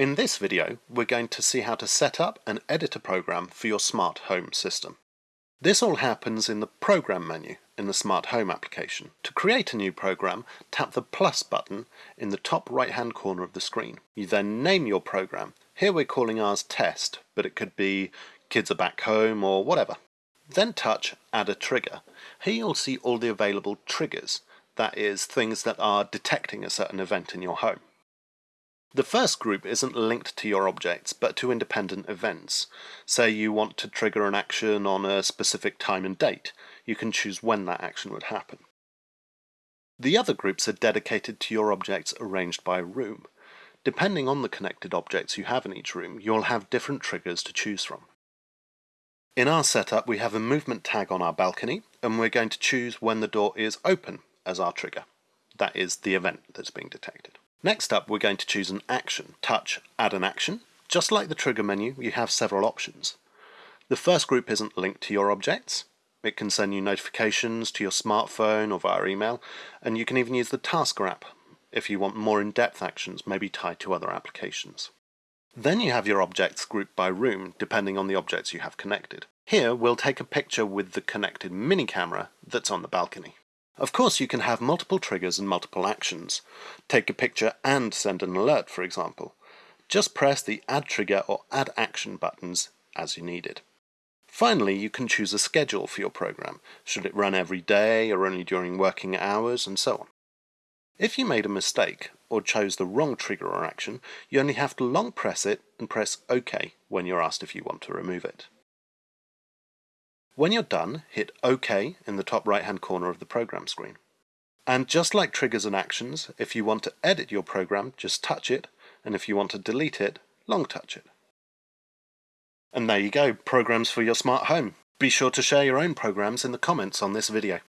In this video, we're going to see how to set up and edit a program for your smart home system. This all happens in the Program menu in the Smart Home application. To create a new program, tap the plus button in the top right hand corner of the screen. You then name your program. Here we're calling ours Test, but it could be Kids are Back Home or whatever. Then touch Add a Trigger. Here you'll see all the available triggers, that is, things that are detecting a certain event in your home. The first group isn't linked to your objects, but to independent events. Say you want to trigger an action on a specific time and date, you can choose when that action would happen. The other groups are dedicated to your objects arranged by room. Depending on the connected objects you have in each room, you'll have different triggers to choose from. In our setup, we have a movement tag on our balcony, and we're going to choose when the door is open as our trigger. That is the event that's being detected. Next up, we're going to choose an action. Touch Add an Action. Just like the trigger menu, you have several options. The first group isn't linked to your objects. It can send you notifications to your smartphone or via email, and you can even use the Tasker app if you want more in-depth actions, maybe tied to other applications. Then you have your objects grouped by room, depending on the objects you have connected. Here, we'll take a picture with the connected mini camera that's on the balcony. Of course, you can have multiple triggers and multiple actions. Take a picture and send an alert, for example. Just press the Add Trigger or Add Action buttons as you need it. Finally, you can choose a schedule for your program. Should it run every day or only during working hours and so on. If you made a mistake or chose the wrong trigger or action, you only have to long press it and press OK when you're asked if you want to remove it. When you're done, hit OK in the top right hand corner of the program screen. And just like triggers and actions, if you want to edit your program, just touch it, and if you want to delete it, long touch it. And there you go, programs for your smart home. Be sure to share your own programs in the comments on this video.